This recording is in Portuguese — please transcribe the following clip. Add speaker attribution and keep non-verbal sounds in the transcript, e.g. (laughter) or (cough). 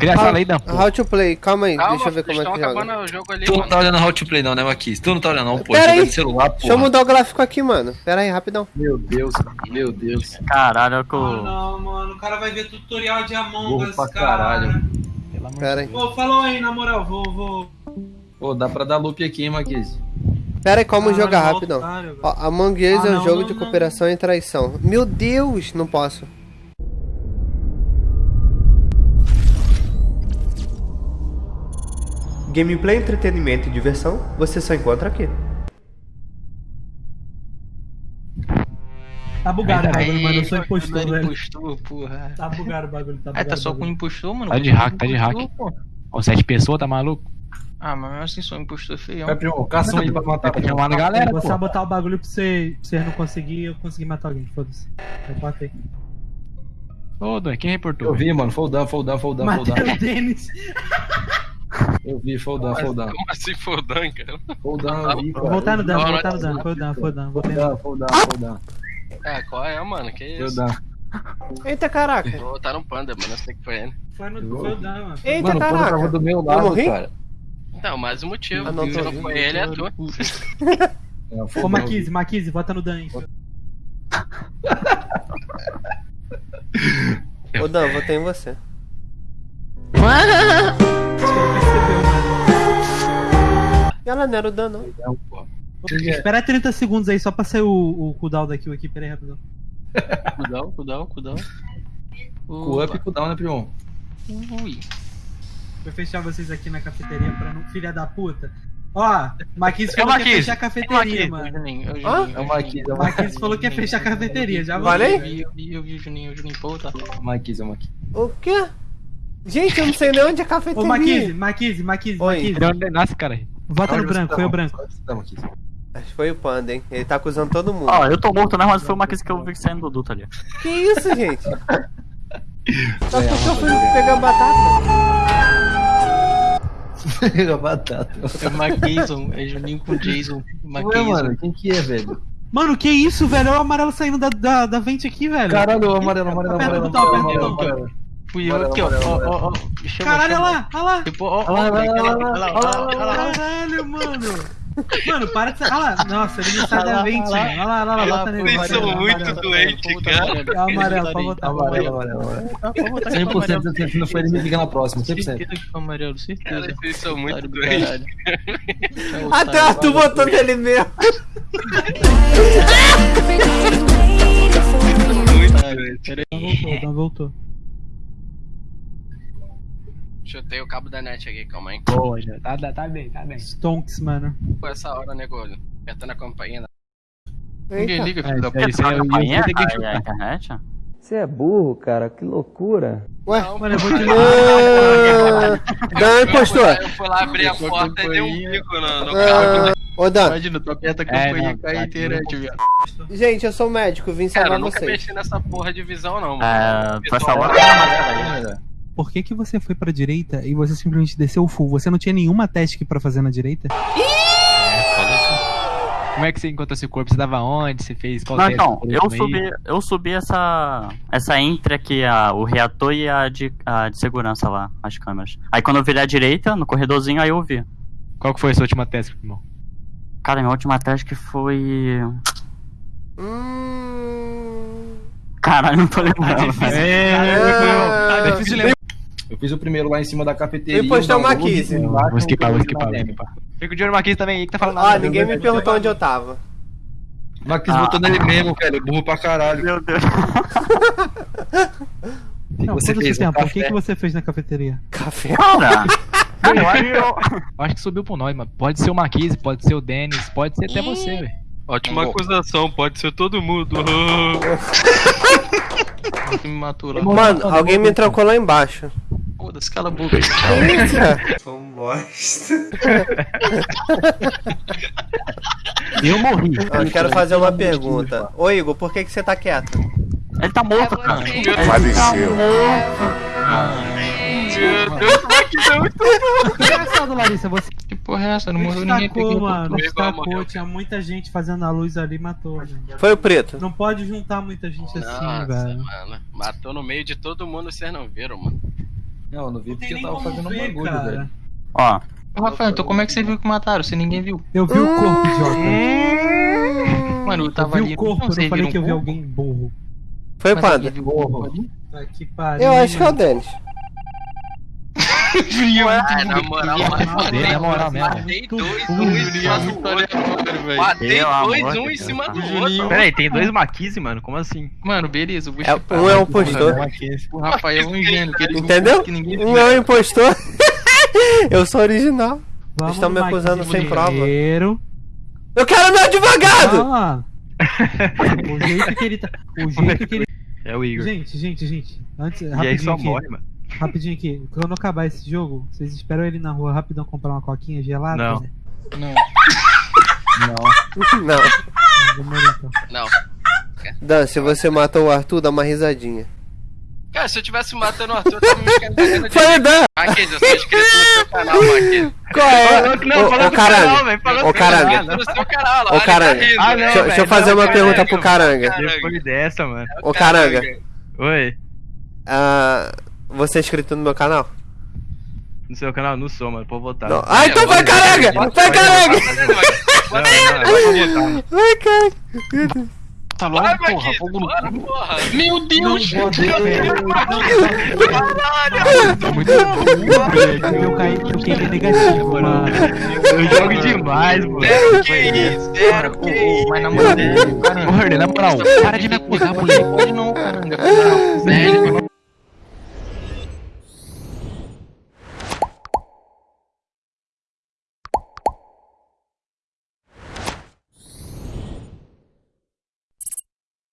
Speaker 1: Cria essa lei da
Speaker 2: porra. How to play, calma aí,
Speaker 3: Calma,
Speaker 2: deixa eu ver como é que joga.
Speaker 3: o jogo ali,
Speaker 4: Tu não
Speaker 3: mano.
Speaker 4: tá olhando How to Play não, né, Marquis? Tu não tá olhando não, pô.
Speaker 2: Pera aí.
Speaker 4: de celular,
Speaker 2: Deixa eu mudar o gráfico aqui, mano. Pera aí, rapidão.
Speaker 4: Meu Deus, meu Deus.
Speaker 5: Caralho, o que
Speaker 6: Ah, não, mano, o cara vai ver tutorial de Among Us, cara.
Speaker 4: caralho.
Speaker 2: Pera aí.
Speaker 6: Pô, falou aí, na moral, vou, vou...
Speaker 4: Pô, dá pra dar loop aqui, hein, Marquis?
Speaker 2: Pera aí, como
Speaker 6: Caralho,
Speaker 2: jogar
Speaker 6: mal
Speaker 2: rapidão.
Speaker 6: otário.
Speaker 2: Ó, Among Us
Speaker 6: Ah,
Speaker 2: é um
Speaker 6: não,
Speaker 2: jogo
Speaker 6: não,
Speaker 2: de
Speaker 6: não.
Speaker 2: cooperação e traição. Meu Deus, não posso. Gameplay, entretenimento e diversão, você só encontra aqui.
Speaker 6: Tá bugado o bagulho, mano, eu sou
Speaker 3: foi
Speaker 6: impostor, velho.
Speaker 3: impostor, porra.
Speaker 6: Tá bugado o bagulho, tá
Speaker 3: Ah,
Speaker 6: bugado.
Speaker 3: tá só
Speaker 6: o
Speaker 3: com impostor, mano.
Speaker 1: Tá de hack, tá de hack. Ó, sete pessoas, tá maluco?
Speaker 3: Ah, mas mesmo assim sou um impostor feião.
Speaker 4: Vai, primo, caça um aí pra matar.
Speaker 1: Tá chamando a galera,
Speaker 6: Vou sabotar o bagulho pra você, pra você não conseguir eu conseguir matar alguém, foda-se. Eu matei.
Speaker 1: Ô, Dan, quem reportou?
Speaker 4: Eu vi, mano. Foldão, foldão, foldão, foldão.
Speaker 6: Matei o Denis.
Speaker 4: Eu vi, foldão, foldão.
Speaker 3: Como assim fodan, cara?
Speaker 4: Foldão, eu vi, cara.
Speaker 6: Vou voltar no dano, vou voltar no dano, o dano, o dano, voltei no
Speaker 4: Foldão, foldão, foldão.
Speaker 3: É, qual é, mano? Que isso?
Speaker 4: Foldão.
Speaker 2: Eita caraca.
Speaker 3: Vou botar no panda, mano. Eu sei que foi ele.
Speaker 6: Foi no foi o dano, mano.
Speaker 2: Eita
Speaker 4: Mano, o Panda tava
Speaker 2: caraca.
Speaker 4: do meu
Speaker 2: Eu
Speaker 4: lado,
Speaker 2: morri?
Speaker 4: cara.
Speaker 3: Não, mais um motivo.
Speaker 2: Ah, não,
Speaker 3: Se
Speaker 2: tô
Speaker 3: não foi ele, é tu. (laughs)
Speaker 6: Ô. Maquise, Maquise, bota no dano aí. (laughs)
Speaker 2: Ô Dan, votei em você. Ela não era o Dan, não.
Speaker 4: Não, pô.
Speaker 6: Espera 30 segundos aí só pra sair o, o cooldown da kill aqui, pera aí, rapidão.
Speaker 3: Cudão, cudão, cudão.
Speaker 4: Com up e cooldown, né, primo?
Speaker 3: Ui.
Speaker 6: Vou fechar vocês aqui na cafeteria pra não. Filha da puta. Ó, Maquise
Speaker 3: É
Speaker 6: falou que ia
Speaker 3: Marquise.
Speaker 6: fechar a
Speaker 3: É
Speaker 6: cafeteria,
Speaker 3: Marquise,
Speaker 6: mano.
Speaker 3: o Juninho, é o? Juninho.
Speaker 4: É o Marquise, é
Speaker 6: falou que ia fechar a cafeteria, já
Speaker 2: Vale aí?
Speaker 3: Eu vi, eu vi, eu vi o Juninho, o Juninho, pô, tá.
Speaker 4: Marquise, é o Marquise.
Speaker 2: O quê? Gente, eu não sei nem onde é a cafeteria.
Speaker 6: Ô, Maquise,
Speaker 2: Oi.
Speaker 6: Maquise.
Speaker 1: De onde nasce, cara?
Speaker 6: Vota no branco,
Speaker 4: tá,
Speaker 6: foi o branco.
Speaker 4: Tá?
Speaker 2: Acho que foi o Panda, hein? Ele tá acusando todo mundo.
Speaker 5: Ó, eu tô morto, né? Mas foi o Marquis que eu vi saindo do duto ali.
Speaker 2: Que isso, gente? Só porque eu fui pegar batata.
Speaker 4: Pega batata.
Speaker 3: É o Marquison, é Juninho com Jason.
Speaker 4: Ué,
Speaker 3: Marquison.
Speaker 4: mano, quem que é, velho?
Speaker 6: Mano, que isso, velho? Olha o amarelo saindo da, da, da vente aqui, velho.
Speaker 4: Caralho, amarelo, amarelo, amarelo,
Speaker 6: o botão,
Speaker 4: amarelo,
Speaker 6: aperta o
Speaker 4: amarelo,
Speaker 6: botão.
Speaker 4: amarelo.
Speaker 3: Fui eu aqui, ó. Ó, ó, ó. Chama,
Speaker 6: Caralho, olha
Speaker 3: chama.
Speaker 6: lá, olha lá.
Speaker 3: Tipo, ó, ó,
Speaker 4: Olha lá,
Speaker 3: olha
Speaker 4: lá,
Speaker 3: olha lá, olha lá, olha lá.
Speaker 6: Caralho, mano. Mano, para de ser. Olha lá. Nossa, ele não sai
Speaker 3: Olha
Speaker 6: da
Speaker 3: lá,
Speaker 6: vente,
Speaker 3: olha lá.
Speaker 6: mano. Olha lá, olha bota nele.
Speaker 3: vocês são muito doentes,
Speaker 6: É
Speaker 3: cara.
Speaker 6: amarelo, pode botar.
Speaker 4: Amarelo, amarelo, amarelo.
Speaker 3: Vou botar
Speaker 4: 100%, 100%, se não for ele, me liga na próxima, 100%.
Speaker 3: Certeza que foi amarelo, certeza.
Speaker 7: Cara, vocês são muito doentes.
Speaker 3: caralho.
Speaker 2: Até o Arthur botou nele mesmo.
Speaker 7: Muito doente.
Speaker 6: Voltou, voltou.
Speaker 7: Chutei o cabo da net aqui, calma aí.
Speaker 1: Boa, já. Tá, tá, tá bem, tá bem.
Speaker 6: Stonks, mano.
Speaker 7: Pô, essa hora, negócio. Apertando a campainha.
Speaker 3: Ninguém liga,
Speaker 1: É,
Speaker 3: filho da
Speaker 1: isso
Speaker 3: puta.
Speaker 1: aí, aí, eu- eu
Speaker 5: Campainha, a, a internet?
Speaker 8: Você é burro, cara, que loucura.
Speaker 2: Ué?
Speaker 6: Mano, eu vou te
Speaker 2: Ah, Dan impostor.
Speaker 7: Eu fui lá abrir a
Speaker 3: a
Speaker 7: porta e dei um bico no, no carro.
Speaker 2: Ah, Ô Dan,
Speaker 3: Imagina, tu aperta a
Speaker 1: É,
Speaker 3: campanha
Speaker 1: não,
Speaker 3: e cai a
Speaker 1: tá
Speaker 3: internet, viado.
Speaker 2: gente, eu sou médico, vim
Speaker 7: Cara,
Speaker 2: salvar
Speaker 7: eu nunca
Speaker 2: vocês.
Speaker 7: mexi nessa porra de visão, não, mano.
Speaker 5: É, tu essa hora
Speaker 6: Por que, que você foi pra direita e você simplesmente desceu full? Você não tinha nenhuma task pra fazer na direita?
Speaker 1: Como é que você encontrou seu corpo? Você tava onde? Você fez qual
Speaker 5: Não, então, eu subi, eu subi essa, essa entre aqui, a, o reator e a de, a de segurança lá, as câmeras. Aí quando eu virei à direita, no corredorzinho, aí eu vi.
Speaker 1: Qual que foi a sua última teste, irmão?
Speaker 5: Cara, minha última task foi...
Speaker 2: Hum...
Speaker 5: Caralho, não tô lembrando. velho.
Speaker 2: Ah,
Speaker 1: É difícil lembrar.
Speaker 4: Eu fiz o primeiro lá em cima da cafeteria.
Speaker 2: Eu postou
Speaker 4: o
Speaker 2: uma
Speaker 4: download,
Speaker 2: 15.
Speaker 4: embaixo,
Speaker 1: Vou skipar, vou skipar. Fica o no Marquinhos também aí que tá falando
Speaker 2: Ah, ninguém me perguntou onde eu tava.
Speaker 4: Marquis botou nele mesmo, velho. Burro pra caralho.
Speaker 5: Meu Deus.
Speaker 4: O que
Speaker 6: Não,
Speaker 4: você fez? Um
Speaker 6: tempo, o que, que você fez na cafeteria?
Speaker 2: Café.
Speaker 5: Cara, (laughs) eu acho que eu...
Speaker 1: Acho que subiu por nós, mano. Pode ser o Marquise, pode ser o Denis, pode ser até você, velho.
Speaker 7: Ótima acusação, pode ser todo mundo. (laughs) (laughs)
Speaker 3: Me matou.
Speaker 2: Mano, alguém me trancou lá embaixo.
Speaker 3: Foda-se, cala a boca.
Speaker 2: Isso, cara? (laughs)
Speaker 1: Eu morri.
Speaker 2: Eu quero fazer uma pergunta. Ô Igor, por que, que você tá quieto?
Speaker 5: Ele tá morto, cara.
Speaker 9: Faleceu.
Speaker 7: Meu Deus, como é que deu muito
Speaker 6: Engraçado, Larissa, você
Speaker 3: Que porra é essa? Não morreu ninguém.
Speaker 6: destacou, mano. Destacou, tinha muita gente fazendo a luz ali e matou, gente.
Speaker 2: Foi o preto.
Speaker 6: Não pode juntar muita gente assim, velho.
Speaker 7: mano. Matou no meio de todo mundo, vocês não viram, mano.
Speaker 4: Não, eu não vi
Speaker 6: Não
Speaker 4: porque eu tava fazendo um
Speaker 6: ver,
Speaker 4: bagulho,
Speaker 6: cara.
Speaker 4: velho.
Speaker 5: Ó,
Speaker 3: Ô, Rafael, então como é que você viu que mataram se ninguém viu?
Speaker 6: Eu vi o corpo, idiota.
Speaker 3: Mano, eu
Speaker 6: Eu
Speaker 3: tava
Speaker 6: vi
Speaker 3: ali.
Speaker 6: o corpo, eu não falei
Speaker 3: viram
Speaker 6: que eu vi alguém burro.
Speaker 2: Foi
Speaker 3: o ali?
Speaker 6: Tá que pariu.
Speaker 2: Eu acho que é o Denis.
Speaker 7: Ah, na moral,
Speaker 1: Dele, na moral mesmo.
Speaker 7: matei dois, um em cima do outro. Matei
Speaker 5: Pelo
Speaker 7: dois, um em cima
Speaker 5: tá.
Speaker 7: do outro.
Speaker 1: Pera aí, tem dois Maquise, mano? Como assim?
Speaker 3: Mano, beleza, o bicho
Speaker 2: É, um é um impostor.
Speaker 3: O Rafael é um ingênuo,
Speaker 2: Entendeu? Um é um impostor. (laughs) eu sou original.
Speaker 6: Vamos
Speaker 2: Estão me acusando sem prova.
Speaker 6: primeiro.
Speaker 2: Eu quero meu advogado!
Speaker 6: Ah, o jeito que ele tá. O (laughs) jeito que ele.
Speaker 1: É o Igor.
Speaker 6: Gente, gente, gente. Antes,
Speaker 1: E aí só morre, mano.
Speaker 6: Rapidinho aqui. Quando acabar esse jogo, vocês esperam ele na rua rapidão comprar uma coquinha gelada?
Speaker 1: Não.
Speaker 6: né?
Speaker 3: Não.
Speaker 2: Não.
Speaker 6: Não, demorou então.
Speaker 7: Não.
Speaker 2: Dan, se você matou o Arthur, dá uma risadinha.
Speaker 7: Cara, se eu tivesse matando o Arthur, eu tava me escandalizando de
Speaker 2: Foi o Dan!
Speaker 7: Marquês, eu sou inscrito no seu canal, Marquês.
Speaker 2: Qual é? Ô, ô, caranga. Ô, caranga.
Speaker 7: No seu canal lá,
Speaker 2: Ô,
Speaker 7: tá
Speaker 2: caranga.
Speaker 7: rindo,
Speaker 1: Ah,
Speaker 7: né?
Speaker 2: Deixa, deixa eu fazer uma pergunta pro caranga.
Speaker 1: Depois dessa, mano.
Speaker 2: Ô, caranga.
Speaker 1: Oi.
Speaker 2: Ah, você é inscrito no meu canal?
Speaker 1: No seu canal? Não sou, mano. Pode votar.
Speaker 2: Não. Ah, então vai, caranga! Vai,
Speaker 1: mano.
Speaker 2: Vai, caranga!
Speaker 3: Tá logo,
Speaker 7: Vai,
Speaker 3: porra.
Speaker 7: Marquês,
Speaker 3: Fogo no
Speaker 7: bora, porra.
Speaker 3: Meu Deus!
Speaker 1: Muito
Speaker 6: Eu caí, eu caí negativo, mano.
Speaker 1: Eu jogo demais, mano.
Speaker 7: Que isso, que isso.
Speaker 3: Mas na moral,
Speaker 1: Herder, na moral, para de me acusar, moleque.
Speaker 3: Pode não, caramba.